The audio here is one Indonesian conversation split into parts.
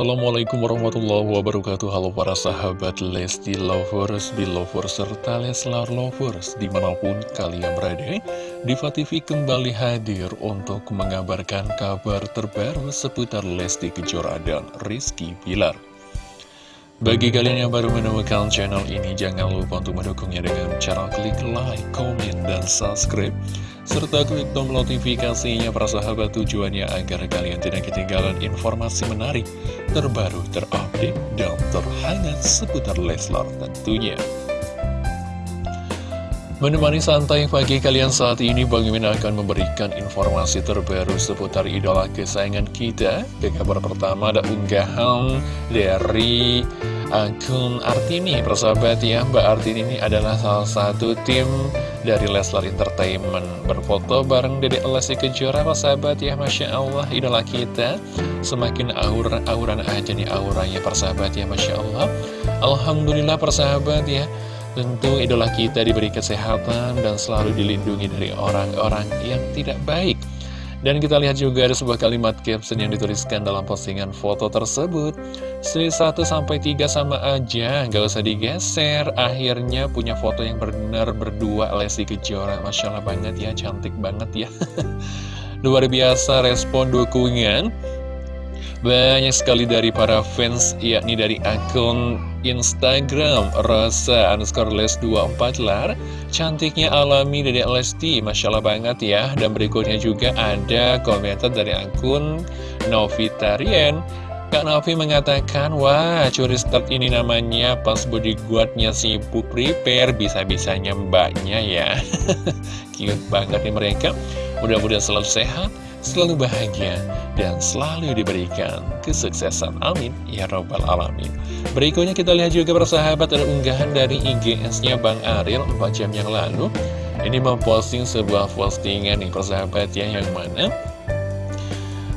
Assalamualaikum warahmatullahi wabarakatuh Halo para sahabat Lesti Lovers, Belovers, serta Leslar Lovers Di mana pun kalian berada Diva kembali hadir untuk mengabarkan kabar terbaru seputar Lesti Kejora dan Rizky Bilar bagi kalian yang baru menemukan channel ini, jangan lupa untuk mendukungnya dengan cara klik like, komen, dan subscribe. Serta klik tombol notifikasinya para sahabat tujuannya agar kalian tidak ketinggalan informasi menarik, terbaru, terupdate, dan terhangat seputar Leslar tentunya. Menemani santai pagi kalian saat ini, Bang Mimin akan memberikan informasi terbaru seputar idola kesayangan kita. Ke kabar pertama ada unggahan dari akun Artini persahabat ya Mbak Artini ini adalah salah satu tim dari Leslar Entertainment. Berfoto bareng Dede Lesti Kejora persahabat ya Masya Allah idola kita. Semakin aura-auran aja nih auranya persahabat ya Masya Allah. Alhamdulillah persahabat ya. Tentu idola kita diberi kesehatan dan selalu dilindungi dari orang-orang yang tidak baik dan kita lihat juga ada sebuah kalimat caption yang dituliskan dalam postingan foto tersebut. Sri 1-3 sama aja, gak usah digeser. Akhirnya punya foto yang benar berdua Lesti Kejora. Masya Allah banget ya, cantik banget ya. Luar biasa respon dukungan. Banyak sekali dari para fans, yakni dari akun Instagram Rasa underscore les 24 lar Cantiknya alami dari Lesti, Masya Allah banget ya Dan berikutnya juga ada komentar dari akun Novitarian Kak Novi mengatakan, wah curi start ini namanya pas bodyguardnya sibuk prepare, bisa-bisanya mbaknya ya. Cute banget nih mereka. Mudah-mudahan selalu sehat, selalu bahagia, dan selalu diberikan kesuksesan. Amin. Ya Rabbal Alamin. Berikutnya kita lihat juga persahabat ada unggahan dari IGS-nya Bang Ariel 4 jam yang lalu. Ini memposting sebuah postingan nih persahabat ya, yang mana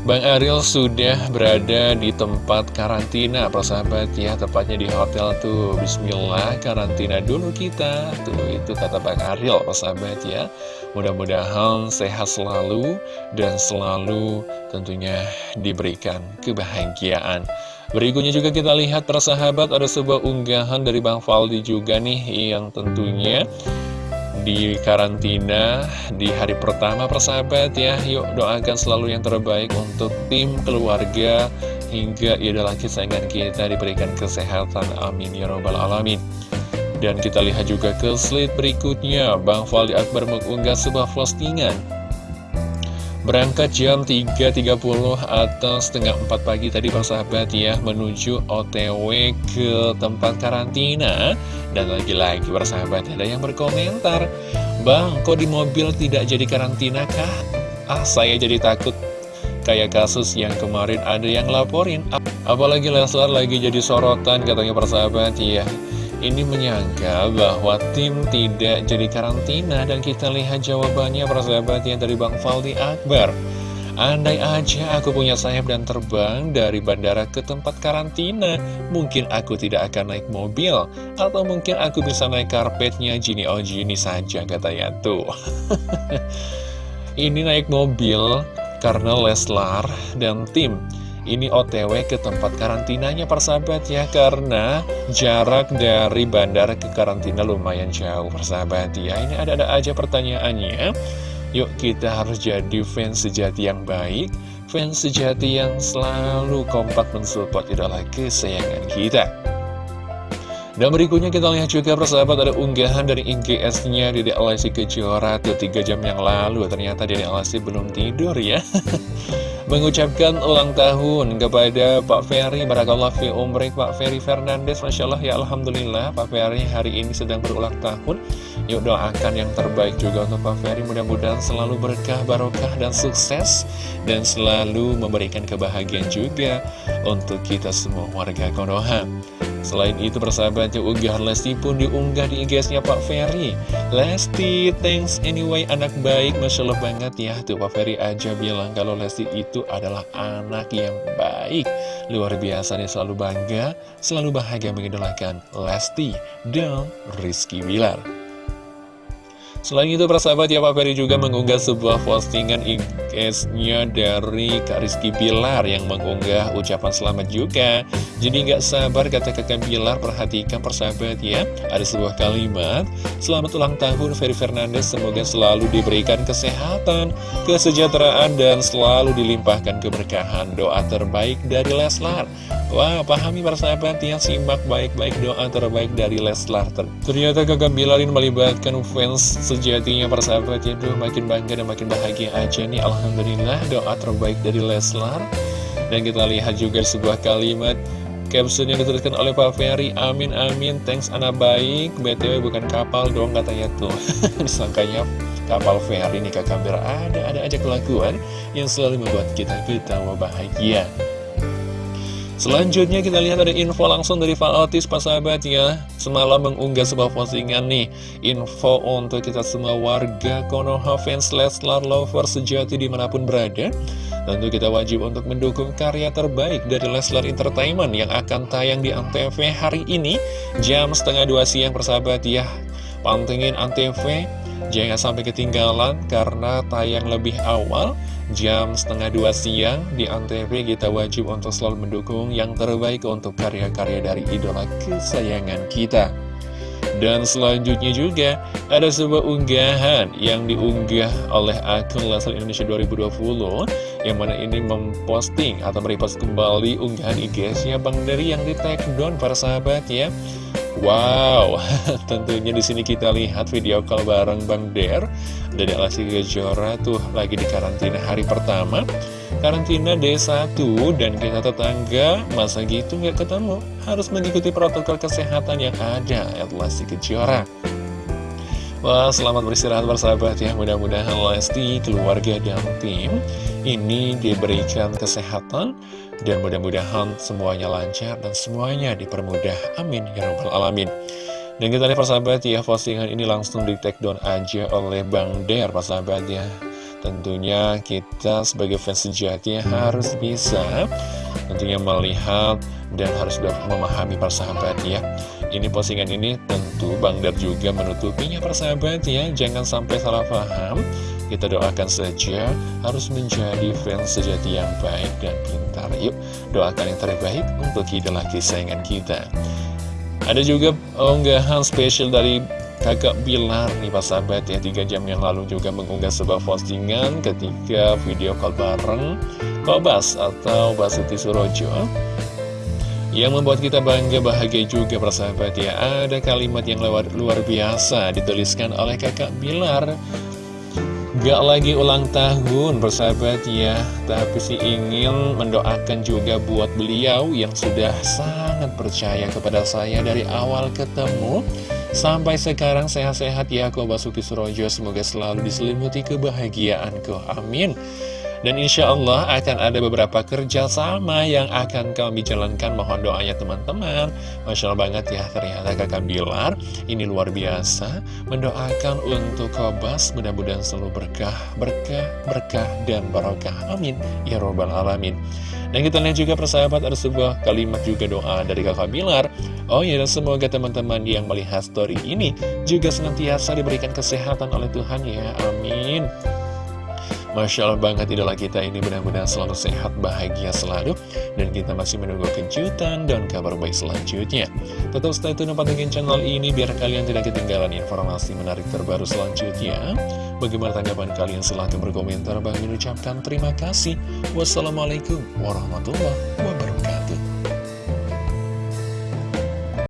Bang Ariel sudah berada di tempat karantina persahabat ya Tepatnya di hotel tuh. Bismillah karantina dulu kita. Tuh itu kata Bang Ariel persahabat ya. Mudah-mudahan sehat selalu Dan selalu tentunya diberikan kebahagiaan. Berikutnya juga kita lihat persahabat ada sebuah unggahan dari Bang Faldi juga nih Yang tentunya di karantina di hari pertama persahabat ya. Yuk doakan selalu yang terbaik untuk tim keluarga Hingga idola kesayangan kita diberikan kesehatan. Amin ya robbal alamin. Dan kita lihat juga ke slide berikutnya. Bang Faldi Akbar mengunggah sebuah postingan Berangkat jam 3.30 atau setengah 4 pagi tadi Pak Sahabat ya Menuju OTW ke tempat karantina. Dan lagi-lagi Pak Sahabat ada yang berkomentar Bang kok di mobil tidak jadi karantina kah? Ah saya jadi takut. Kayak kasus yang kemarin ada yang laporin Apalagi Leslar lagi jadi sorotan katanya persahabat ya ini menyangka bahwa tim tidak jadi karantina dan kita lihat jawabannya persahabat yang dari Bang Faldi Akbar. Andai aja aku punya sayap dan terbang dari bandara ke tempat karantina, mungkin aku tidak akan naik mobil, atau mungkin aku bisa naik karpetnya Jini oh Jini saja katanya tuh. Ini naik mobil karena Leslar dan tim ini OTW ke tempat karantinanya persahabat ya Karena jarak dari bandara ke karantina lumayan jauh persahabat ya. Ini ada-ada aja pertanyaannya. Yuk kita harus jadi fans sejati yang baik Fans sejati yang selalu kompak mensupport idola kesayangan kita. Dan berikutnya kita lihat juga persahabat ada unggahan dari IGS-nya Dede Alasi Kejora tuh 3 jam yang lalu. Ternyata Dede Alasi belum tidur ya mengucapkan ulang tahun kepada Pak Ferry. Barakallah fi umrik Pak Ferry Fernandes. Masya Allah ya Alhamdulillah Pak Ferry hari ini sedang berulang tahun. Yuk doakan yang terbaik juga untuk Pak Ferry. Mudah-mudahan selalu berkah, barokah, dan sukses. Dan selalu memberikan kebahagiaan juga Untuk kita semua warga Konoha Selain itu persahabatnya unggahan Lesti pun diunggah di IG-nya Pak Ferry. Lesti, thanks anyway anak baik. Masya Allah banget ya. Tuh Pak Ferry aja bilang kalau Lesti itu adalah anak yang baik. Luar biasa nih selalu bangga Selalu bahagia mengidolakan Lesti dan Rizky Bilar Selain itu persahabat ya Pak Ferry juga mengunggah sebuah postingan IG-nya dari Kak Rizky Bilar yang mengunggah ucapan selamat juga. Jadi nggak sabar kata kakak Bilar perhatikan persahabat ya. Ada sebuah kalimat Selamat ulang tahun Ferry Fernandes. Semoga selalu diberikan kesehatan, kesejahteraan dan selalu dilimpahkan keberkahan. Doa terbaik dari Leslar. Wah, pahami persahabat ya, simak baik-baik doa terbaik dari Leslar. Ternyata kakak Bilarin melibatkan fans sejatinya persahabat ya, Duh, makin bangga dan makin bahagia aja nih. Alhamdulillah doa terbaik dari Leslar. Dan kita lihat juga sebuah kalimat caption yang dituliskan oleh Pak Ferry, amin amin, thanks anak baik, BTW bukan kapal dong katanya tuh. Disangkanya kapal Ferry nih kakak Bilar, ada-ada aja kelakuan yang selalu membuat kita ketawa bahagia. Selanjutnya kita lihat ada info langsung dari Pak Otis, Pak sahabat ya. Semalam mengunggah sebuah postingan nih Info untuk kita semua warga Konoha fans Leslar Lover sejati di mana pun berada. Tentu kita wajib untuk mendukung karya terbaik dari Leslar Entertainment Yang akan tayang di Antv hari ini Jam setengah dua siang persahabat ya. Pantengin Antv Jangan sampai ketinggalan karena tayang lebih awal jam setengah dua siang di Antv kita wajib untuk selalu mendukung yang terbaik untuk karya-karya dari idola kesayangan kita. Dan selanjutnya juga ada sebuah unggahan yang diunggah oleh akun Leslie Indonesia 2020 yang mana ini memposting atau merepost kembali unggahan IG-nya Bang Dari yang di take down para sahabat ya. Wow, tentunya di sini kita lihat video call bareng Bang Der dari Alasi Kejora tuh lagi di karantina hari pertama. Karantina D1 dan kita tetangga masa gitu nggak ketemu. Harus mengikuti protokol kesehatan yang ada Lesti Kejora. Wah, selamat beristirahat bersahabat ya. Mudah-mudahan Lesti, keluarga, dan tim ini diberikan kesehatan dan mudah-mudahan semuanya lancar dan semuanya dipermudah. Amin. Ya Rabbal Alamin. Dan kita lihat persahabat ya, postingan ini langsung di take down aja oleh Bang Der, persahabat ya. Tentunya kita sebagai fans sejati harus bisa tentunya melihat dan harus memahami persahabat ya. Ini postingan ini tentu Bang Der juga menutupinya persahabat ya. Jangan sampai salah paham. Kita doakan saja harus menjadi fans sejati yang baik dan pintar. Yuk, doakan yang terbaik untuk idola kesayangan kita. Ada juga unggahan spesial dari kakak Bilar nih Pak Sahabat ya 3 jam yang lalu juga mengunggah sebuah postingan ketika video call bareng Kobas atau Basuki Surojo yang membuat kita bangga bahagia juga persahabat ya. Ada kalimat yang lewat luar biasa dituliskan oleh kakak Bilar. Gak lagi ulang tahun bersahabat ya. Tapi sih ingin mendoakan juga buat beliau Yang sudah sangat percaya kepada saya dari awal ketemu. Sampai sekarang sehat-sehat ya Ko Basuki Surojo. Semoga selalu diselimuti kebahagiaanku. Amin dan insya Allah akan ada beberapa kerja sama yang akan kami jalankan. Mohon doanya teman-teman. Masya Allah banget ya ternyata kakak Bilar. Ini luar biasa. Mendoakan untuk Kobas Mudah-mudahan selalu berkah, berkah, berkah, dan barokah. Amin. Ya Robbal Alamin. Dan kita lihat juga persahabat ada sebuah kalimat juga doa dari kakak Bilar. Oh ya dan semoga teman-teman yang melihat story ini Juga senantiasa diberikan kesehatan oleh Tuhan ya. Amin Masya Allah banget idola kita ini benar-benar selalu sehat, bahagia selalu. Dan kita masih menunggu kejutan dan kabar baik selanjutnya. Tetap stay tune pantengin channel ini biar kalian tidak ketinggalan informasi menarik terbaru selanjutnya. Bagaimana tanggapan kalian? Silahkan berkomentar. Bang mengucapkan terima kasih. Wassalamualaikum warahmatullahi wabarakatuh